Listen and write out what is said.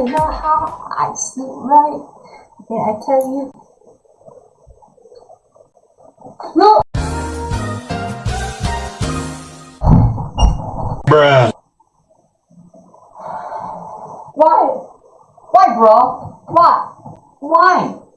you know how I sleep, right? Can I tell you. No! Bruh. Why? Why, bro? Why? Why?